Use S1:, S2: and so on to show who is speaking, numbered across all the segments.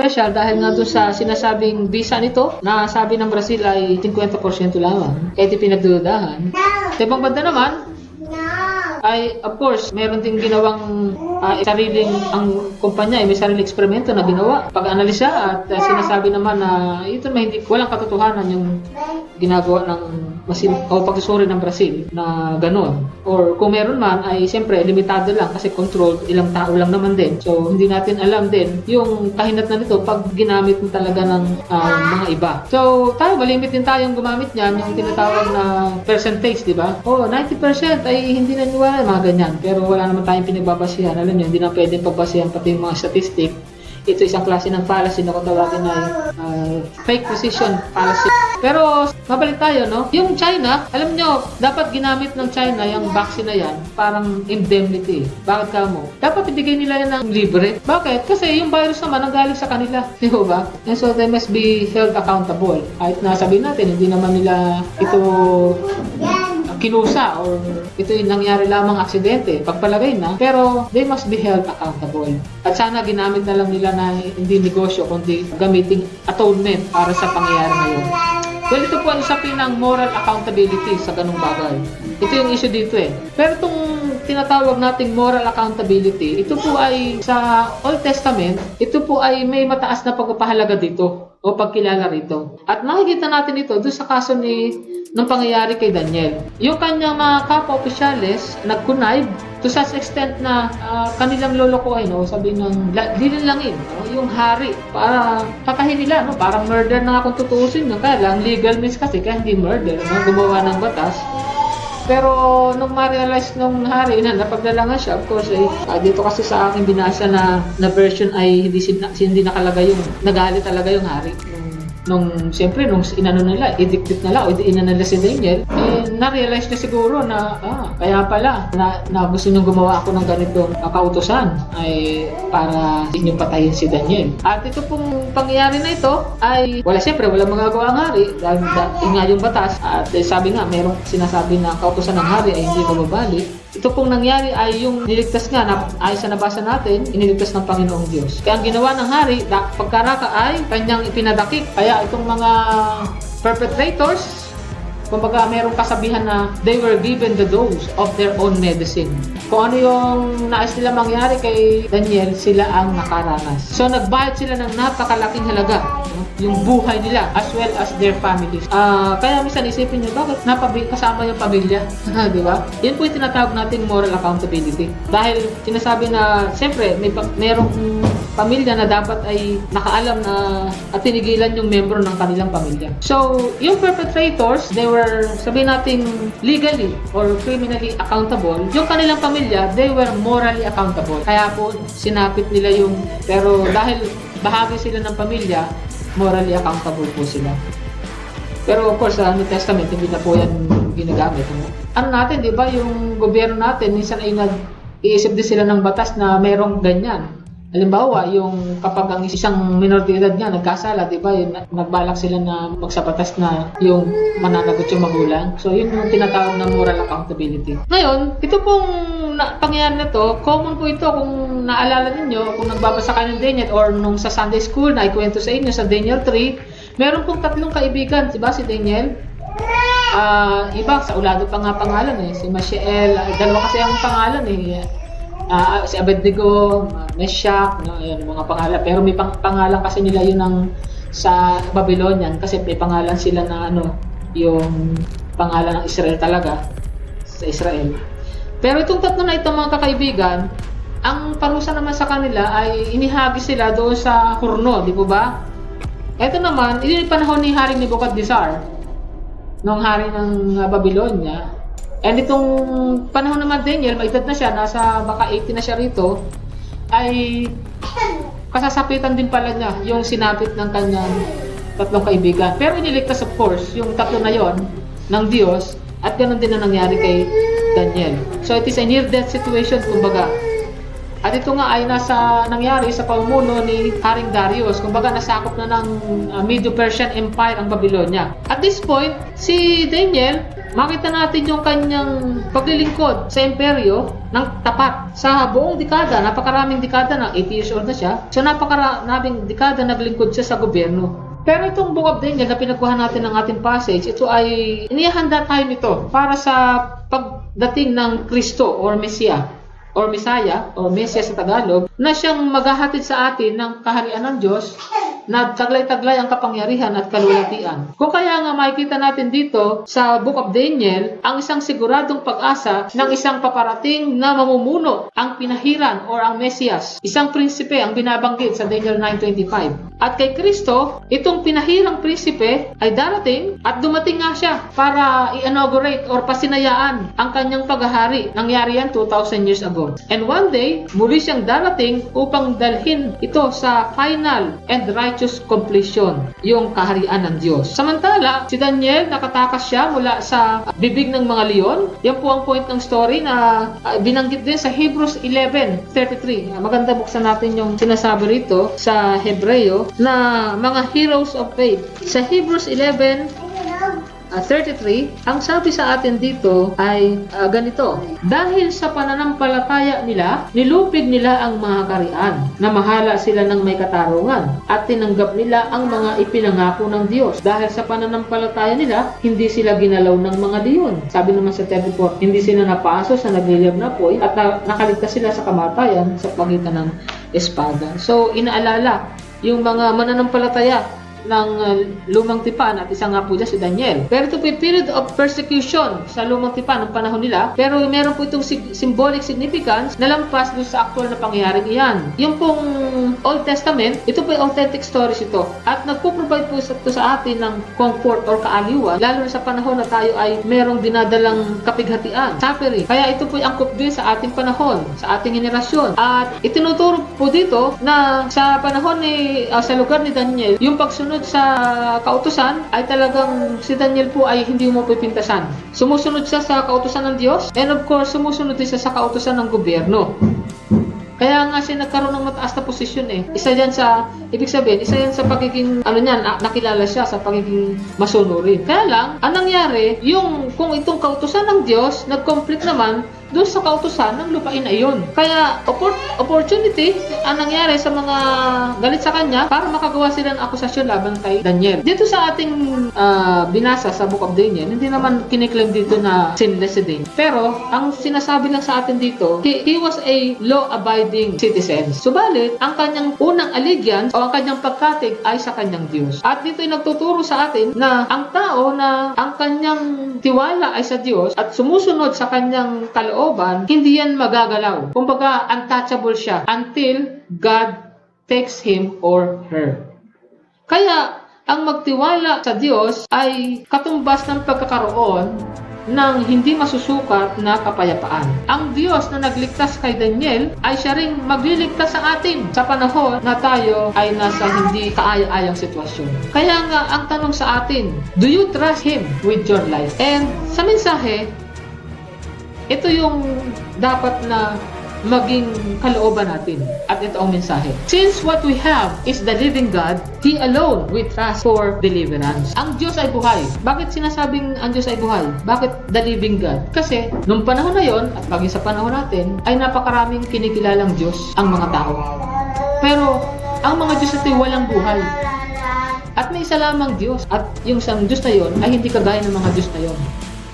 S1: controversial dahil nga doon sa sinasabing visa nito na sabi ng Brazil ay 50% lamang. Kaya ito pinagdudahan. Sa ibang banda naman, ay of course meron ding ginawang ah, sariling ang kumpanya ay may sariling eksperimento na ginawa pag-analisa at ah, sinasabi naman na ito may hindi walang katotohanan yung ginagawa ng masin o pagsusuri ng Brazil na ganon or kung meron man ay siyempre limitado lang kasi controlled ilang tao lang naman din. So hindi natin alam din yung kahinat na nito pag ginamit mo talaga ng ah, mga iba. So tayo malimit din tayong gumamit niyan yung tinatawag na percentage di ba? Oh 90% ay hindi naniwala mga ganyan. Pero wala naman tayong pinagbabasihan. Alam niyo hindi na pwedeng pagbasihan pati yung mga statistic ito isang klase ng fallacy na kung tawagin ay ah, fake precision fallacy. Pero mabalik tayo, no? Yung China, alam nyo, dapat ginamit ng China yung vaccine na yan, parang indemnity. Bakit ka mo? Dapat ibigay nila yan ng libre. Bakit? Kasi yung virus naman ang galing sa kanila. Di ba? And so they must be held accountable. Kahit na sabihin natin, hindi naman nila ito kinusa or ito yung nangyari lamang aksidente, pagpalagay na, pero they must be held accountable. At sana ginamit na lang nila na hindi negosyo, kundi gamiting atonement para sa pangyayari na yun. Well, ito po ang usapin ng moral accountability sa ganung bagay. Ito yung issue dito eh. Pero itong tinatawag nating moral accountability, ito po ay sa Old Testament, ito po ay may mataas na pagpapahalaga dito o pagkilala rito. At nakikita natin ito doon sa kaso ni ng pangyayari kay Daniel. Yung kanyang mga kapwa-opisyales nag-connive to such extent na ah, kanilang lolokohin o sabi ng la- dilinlangin no? yung hari para patahin nila no? parang murder na nga kung tutuusin no? kaya lang legal means kasi kaya hindi murder no? gumawa ng batas pero nung ma-realize nung hari na napaglalangan siya, of course, eh, ah, dito kasi sa aking binasa na, na version ay hindi, sin- hindi nakalagay yung, nagalit talaga yung hari. Nung, siyempre, nung inano nila, i-dictate nila o inano nila si Daniel, eh, na-realize na siguro na, ah, kaya pala, na, na gusto niyong gumawa ako ng ganitong kautosan ay para inyong patayin si Daniel. At ito pong pangyayari na ito ay wala siyempre wala magagawa ang hari dahil da, nga yung batas at eh, sabi nga merong sinasabi na kautosan ng hari ay hindi mababalik ito pong nangyari ay yung niligtas nga na ay sa nabasa natin, iniligtas ng Panginoong Diyos. Kaya ang ginawa ng hari, pagkaraka ay kanyang ipinadakip. Kaya itong mga perpetrators, kumbaga merong kasabihan na they were given the dose of their own medicine. Kung ano yung nais nila mangyari kay Daniel, sila ang nakaranas. So nagbayad sila ng napakalaking halaga, yung buhay nila as well as their families. Ah, kaya minsan isipin niyo bakit napabi kasama yung pamilya, di ba? Yun po yung tinatawag nating moral accountability. Dahil sinasabi na siyempre may merong pamilya na dapat ay nakaalam na at tinigilan yung membro ng kanilang pamilya. So, yung perpetrators, they were, sabihin natin, legally or criminally accountable. Yung kanilang pamilya, they were morally accountable. Kaya po, sinapit nila yung, pero dahil bahagi sila ng pamilya, morally accountable po sila. Pero of course, sa New Testament, hindi na po yan ginagamit. Ano, natin, di ba, yung gobyerno natin, minsan ay nag-iisip din sila ng batas na merong ganyan. Halimbawa, yung kapag ang isang minor de edad nga nagkasala, di ba, yun, nagbalak sila na magsabatas na yung mananagot yung magulang. So, yun yung tinatawag na moral accountability. Ngayon, ito pong na, pangyayari na to, common po ito kung naalala ninyo, kung nagbabasa kayo ng Daniel or nung sa Sunday School na ikwento sa inyo sa Daniel 3, meron pong tatlong kaibigan, di ba, si Daniel? Ah, iba sa ulado pa nga pangalan eh, si Mashiel, ah, dalawa kasi ang pangalan eh. Ah, si Abednego, uh, Meshach, no, yun, mga pangalan. Pero may pang- pangalan kasi nila yun ng sa Babylonian kasi may pangalan sila na ano, yung pangalan ng Israel talaga sa Israel. Pero itong tatlo na itong mga kakaibigan, ang parusa naman sa kanila ay inihagi sila doon sa Kurno, di po ba? Ito naman, ito yung panahon ni Haring Nebuchadnezzar, nung hari ng uh, Babylonia. And itong panahon naman Daniel, may edad na siya, nasa baka 80 na siya rito, ay kasasapitan din pala niya yung sinapit ng kanyang tatlong kaibigan. Pero iniligtas of course, yung tatlo na yon ng Diyos at ganun din ang nangyari kay Daniel. So it is a near-death situation, kumbaga. At ito nga ay nasa nangyari sa pamumuno ni Haring Darius. Kumbaga nasakop na ng uh, Medo-Persian Empire ang Babylonia. At this point, si Daniel makita natin yung kanyang paglilingkod sa imperyo ng tapat sa buong dekada. Napakaraming dekada na 80 years old na siya. So napakaraming dekada naglingkod siya sa gobyerno. Pero itong Book of Daniel na pinagkuhan natin ng ating passage, ito ay inihanda tayo nito para sa pagdating ng Kristo or Mesiya or Messiah or Mesias sa Tagalog na siyang maghahatid sa atin ng kaharian ng Diyos na taglay-taglay ang kapangyarihan at kalulatian. Kung kaya nga makikita natin dito sa Book of Daniel ang isang siguradong pag-asa ng isang paparating na mamumuno ang pinahiran or ang Mesias. Isang prinsipe ang binabanggit sa Daniel 9.25. At kay Kristo, itong pinahirang prinsipe ay darating at dumating nga siya para i-inaugurate or pasinayaan ang kanyang paghahari. Nangyari yan 2,000 years ago. And one day, muli siyang darating upang dalhin ito sa final and righteous completion, yung kaharian ng Diyos. Samantala, si Daniel, nakatakas siya mula sa bibig ng mga leon. Yan po ang point ng story na uh, binanggit din sa Hebrews 11.33. Uh, maganda buksan natin yung sinasabi rito sa Hebreo na mga heroes of faith. Sa Hebrews 11, uh, 33, ang sabi sa atin dito ay uh, ganito, Dahil sa pananampalataya nila, nilupig nila ang mga karian, na mahala sila ng may katarungan, at tinanggap nila ang mga ipinangako ng Diyos. Dahil sa pananampalataya nila, hindi sila ginalaw ng mga diyon. Sabi naman sa 34, hindi sila napaso sa nagliliyab na poy at na- nakaligtas sila sa kamatayan sa pagitan ng espada. So, inaalala yung mga mananampalataya ng uh, lumang tipan at isa nga po dyan si Daniel. Pero ito po period of persecution sa lumang tipan ng panahon nila. Pero meron po itong symbolic significance na lampas doon sa actual na pangyayaring iyan. Yung pong Old Testament, ito po yung authentic stories ito. At nagpo-provide po ito sa atin ng comfort or kaaliwan, lalo na sa panahon na tayo ay merong dinadalang kapighatian, suffering. Kaya ito po yung angkop din sa ating panahon, sa ating henerasyon. At itinuturo po dito na sa panahon ni, uh, sa lugar ni Daniel, yung pagsunod sa kautusan ay talagang si Daniel po ay hindi mo pipintasan. Sumusunod siya sa kautusan ng Diyos and of course sumusunod din siya sa kautusan ng gobyerno. Kaya nga siya nagkaroon ng mataas na posisyon eh. Isa yan sa, ibig sabihin, isa yan sa pagiging, ano niyan, na- nakilala siya sa pagiging masunurin. Kaya lang, ang nangyari, yung, kung itong kautusan ng Diyos, nag-conflict naman, doon sa kautusan ng lupain na iyon. Kaya oppor- opportunity ang nangyari sa mga galit sa kanya para makagawa sila ng akusasyon laban kay Daniel. Dito sa ating ah, binasa sa Book of Daniel, hindi naman kiniklaim dito na sinless si Daniel. Pero ang sinasabi lang sa atin dito, he, he was a law-abiding citizen. Subalit, ang kanyang unang allegiance o ang kanyang pagkatig ay sa kanyang Diyos. At dito ay nagtuturo sa atin na ang tao na ang kanyang tiwala ay sa Diyos at sumusunod sa kanyang kalooban, hindi yan magagalaw. Kumbaga, untouchable siya until God takes him or her. Kaya, ang magtiwala sa Diyos ay katumbas ng pagkakaroon ng hindi masusukat na kapayapaan. Ang Diyos na nagligtas kay Daniel ay siya ring magliligtas sa atin sa panahon na tayo ay nasa hindi kaaya-ayang sitwasyon. Kaya nga, ang tanong sa atin, do you trust Him with your life? And sa mensahe, ito yung dapat na maging kalooban natin. At ito ang mensahe. Since what we have is the living God, He alone we trust for deliverance. Ang Diyos ay buhay. Bakit sinasabing ang Diyos ay buhay? Bakit the living God? Kasi nung panahon na yon at bagay sa panahon natin, ay napakaraming kinikilalang Diyos ang mga tao. Pero ang mga Diyos ito walang buhay. At may isa lamang Diyos. At yung isang Diyos na yon ay hindi kagaya ng mga Diyos na yon.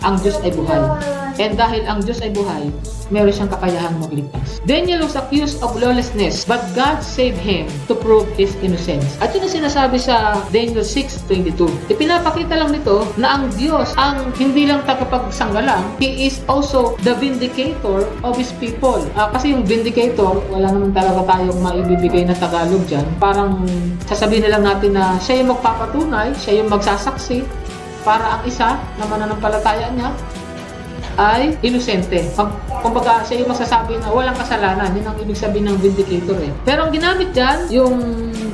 S1: Ang Diyos ay buhay. And dahil ang Diyos ay buhay, meron siyang kakayahang magligtas. Daniel was accused of lawlessness, but God saved him to prove his innocence. At yun ang sinasabi sa Daniel 6.22. Ipinapakita lang nito na ang Diyos ang hindi lang tagapagsanggalang, He is also the vindicator of His people. Ah, kasi yung vindicator, wala naman talaga tayong maibibigay na Tagalog dyan. Parang sasabihin na lang natin na siya yung magpapatunay, siya yung magsasaksi, para ang isa na mananampalataya niya ay inosente. Pag, kumbaga, siya yung masasabi na walang kasalanan. Yun ang ibig sabihin ng vindicator eh. Pero ang ginamit dyan, yung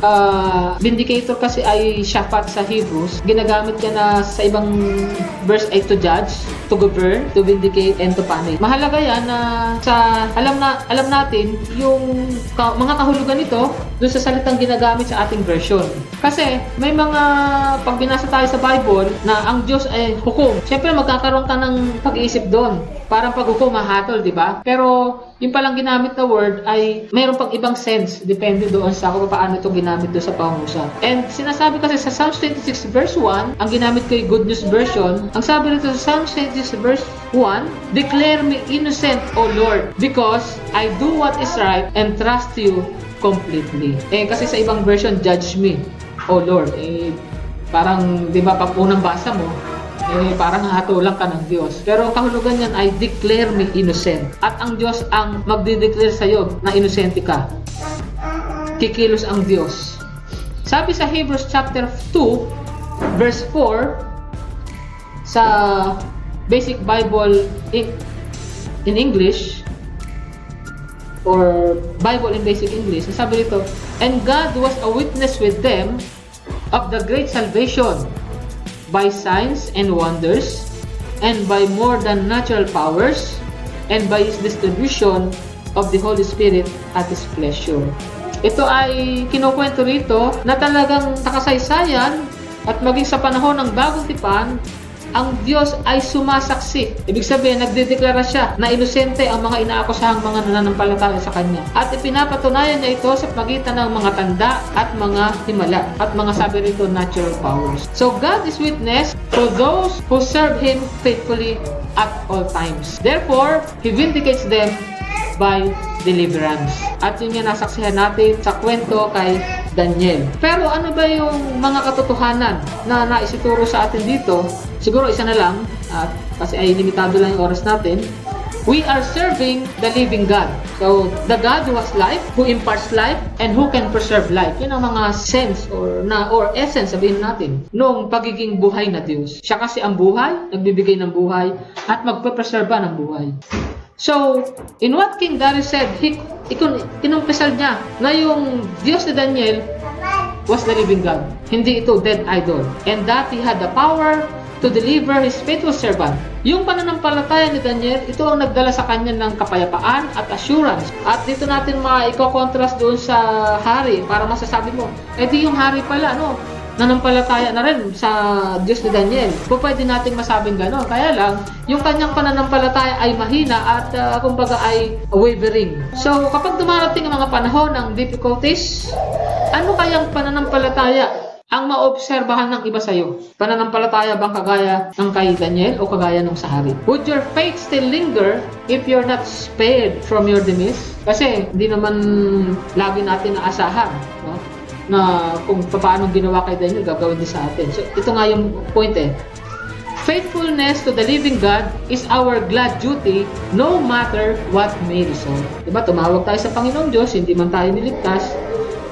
S1: ah, vindicator kasi ay shafat sa Hebrews. Ginagamit yan na sa ibang verse ay to judge. to govern, to vindicate, and to punish. Mahalaga yan na sa alam na alam natin yung ka- mga kahulugan nito doon sa salitang ginagamit sa ating version. Kasi may mga pag binasa tayo sa Bible na ang Diyos ay hukom. Siyempre magkakaroon ka ng pag-iisip doon. Parang paghukom mahatol, di ba? Pero yung palang ginamit na word ay mayroon pang ibang sense depende doon sa kung paano ito ginamit doon sa pangusap. And sinasabi kasi sa Psalms 26 verse 1, ang ginamit ko yung Good News Version, ang sabi nito sa Psalms 26 verse 1, Declare me innocent, O Lord, because I do what is right and trust you completely. Eh kasi sa ibang version, judge me, O Lord. Eh parang 'di ba pag unang basa mo, eh parang hatulang ka ng Diyos. Pero kahulugan niyan ay declare me innocent. At ang Diyos ang magde-declare sa iyo na inosente ka. Kikilos ang Diyos. Sabi sa Hebrews chapter 2 verse 4 sa Basic Bible in, in English or Bible in Basic English, sabi dito, And God was a witness with them of the great salvation by signs and wonders and by more than natural powers and by His distribution of the Holy Spirit at His pleasure. Ito ay kinukwento rito na talagang nakasaysayan at maging sa panahon ng bagong tipan, ang Diyos ay sumasaksi. Ibig sabihin, nagdedeklara siya na inosente ang mga inaakusahang mga nananampalataya sa Kanya. At ipinapatunayan niya ito sa pagitan ng mga tanda at mga himala at mga sabi rito natural powers. So God is witness for those who serve Him faithfully at all times. Therefore, He vindicates them by deliverance. At yun yung nasaksihan natin sa kwento kay Daniel. Pero ano ba yung mga katotohanan na naisituro sa atin dito? Siguro isa na lang, at kasi ay limitado lang yung oras natin. We are serving the living God. So, the God who has life, who imparts life, and who can preserve life. Yun ang mga sense or na or essence sabihin natin nung pagiging buhay na Diyos. Siya kasi ang buhay, nagbibigay ng buhay, at magpe-preserba ng buhay. So, in what King Darius said, he, ikun, kinumpisal niya na yung Diyos ni Daniel was the living God. Hindi ito dead idol. And that he had the power to deliver his faithful servant. Yung pananampalataya ni Daniel, ito ang nagdala sa kanya ng kapayapaan at assurance. At dito natin ma-contrast doon sa hari para masasabi mo, eh di yung hari pala, no? Nanampalataya na rin sa Diyos ni Daniel. Kung pwede nating masabing gano'n. Kaya lang, yung kanyang pananampalataya ay mahina at uh, kumbaga ay wavering. So, kapag dumarating ang mga panahon ng difficulties, ano kayang pananampalataya ang maobserbahan ng iba sa'yo? Pananampalataya bang kagaya ng kay Daniel o kagaya ng sa hari? Would your faith still linger if you're not spared from your demise? Kasi hindi naman lagi natin naasahan. No? Na kung paano ginawa kay Daniel, gagawin din sa atin. So, ito nga yung point eh. Faithfulness to the living God is our glad duty no matter what may result. Diba? Tumawag tayo sa Panginoong Diyos, hindi man tayo niligtas,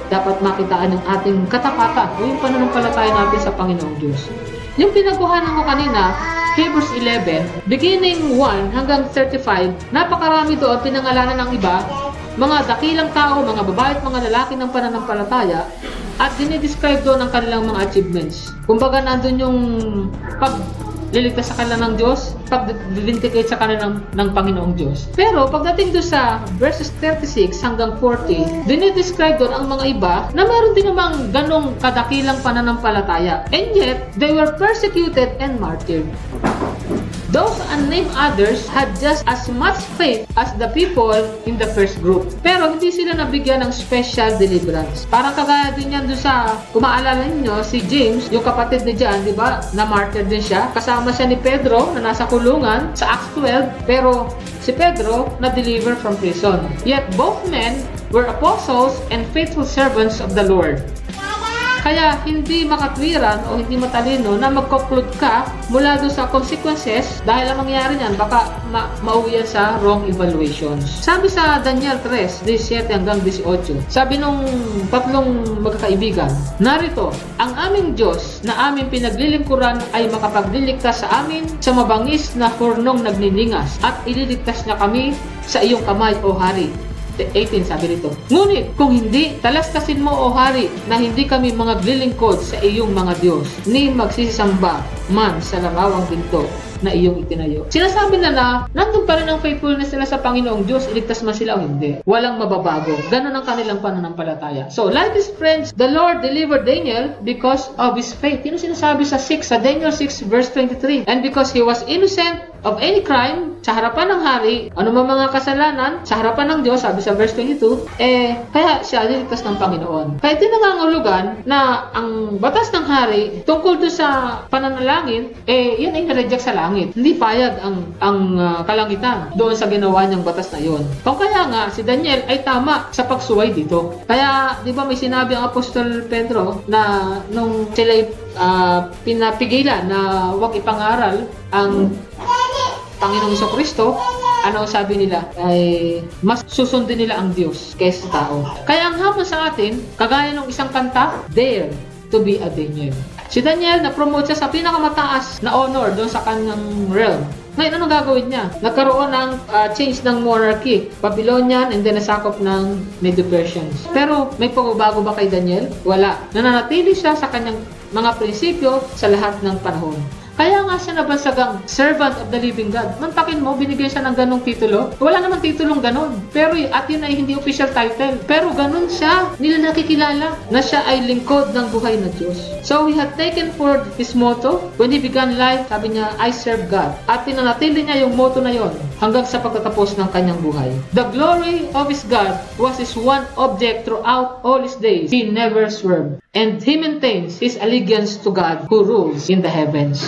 S1: dapat makitaan ng ating katapatan o yung pananampalataya natin sa Panginoong Diyos. Yung pinagkuhanan ko kanina, Hebrews 11, beginning 1 hanggang 35, napakarami doon pinangalanan ng iba mga dakilang tao, mga babae at mga lalaki ng pananampalataya at dinidescribe doon ang kanilang mga achievements. Kumbaga nandun yung pag liligtas sa kanila ng Diyos, pag-vindicate sa kanila ng, ng Panginoong Diyos. Pero pagdating doon sa verses 36 hanggang 40, dinidescribe doon ang mga iba na meron din namang ganong kadakilang pananampalataya. And yet, they were persecuted and martyred. Those unnamed others had just as much faith as the people in the first group. Pero hindi sila nabigyan ng special deliverance. Parang kagaya din yan doon sa, kung maalala ninyo, si James, yung kapatid ni John, di ba, na martyr din siya. Kasama siya ni Pedro na nasa kulungan sa Acts 12, pero si Pedro na-deliver from prison. Yet both men were apostles and faithful servants of the Lord. Kaya hindi makatwiran o hindi matalino na mag-conclude ka mula doon sa consequences dahil ang mangyari niyan baka ma mauwi yan sa wrong evaluations. Sabi sa Daniel 3, 17 hanggang 18, sabi nung tatlong magkakaibigan, narito, ang aming Diyos na aming pinaglilingkuran ay makapagliligtas sa amin sa mabangis na hurnong nagniningas at ililigtas niya kami sa iyong kamay o hari 18 sabi rito. Ngunit kung hindi, talastasin mo o hari na hindi kami mga glilingkod sa iyong mga Diyos, ni magsisamba man sa larawang ginto na iyong itinayo. Sinasabi na na, nandun pa rin ang faithfulness nila sa Panginoong Diyos, iligtas man sila o hindi. Walang mababago. Ganon ang kanilang pananampalataya. So, like his friends, the Lord delivered Daniel because of his faith. Yun sinasabi sa 6, sa Daniel 6 verse 23. And because he was innocent of any crime sa harapan ng hari, ano man mga kasalanan sa harapan ng Diyos, sabi sa verse 22, eh, kaya siya niligtas ng Panginoon. Kaya tinangangulugan na ang batas ng hari tungkol doon sa pananalangin, eh, yan ay na-reject sa langit. Hindi payag ang, ang uh, kalangitan doon sa ginawa niyang batas na yon. Kung kaya nga, si Daniel ay tama sa pagsuway dito. Kaya, di ba may sinabi ang Apostol Pedro na nung sila uh, pinapigilan na huwag ipangaral ang Panginoong Iso Kristo, ano sabi nila, ay mas susundin nila ang Diyos kaysa sa tao. Kaya ang hamon sa atin, kagaya ng isang kanta, dare to be a Daniel. Si Daniel, na-promote siya sa pinakamataas na honor doon sa kanyang realm. Ngayon, anong gagawin niya? Nagkaroon ng uh, change ng monarchy. Babylonian and then nasakop ng Medo-Persians. Pero may pagbabago ba kay Daniel? Wala. Nananatili siya sa kanyang mga prinsipyo sa lahat ng panahon. Kaya nga siya nabansagang servant of the living God. Mantakin mo, binigyan siya ng ganong titulo. Wala naman titulong ganon. Pero at yun ay hindi official title. Pero ganon siya. Nila nakikilala na siya ay lingkod ng buhay na Diyos. So he had taken for his motto, when he began life, sabi niya, I serve God. At tinanatili niya yung motto na yon hanggang sa pagtatapos ng kanyang buhay. The glory of his God was his one object throughout all his days. He never swerved. And he maintains his allegiance to God who rules in the heavens.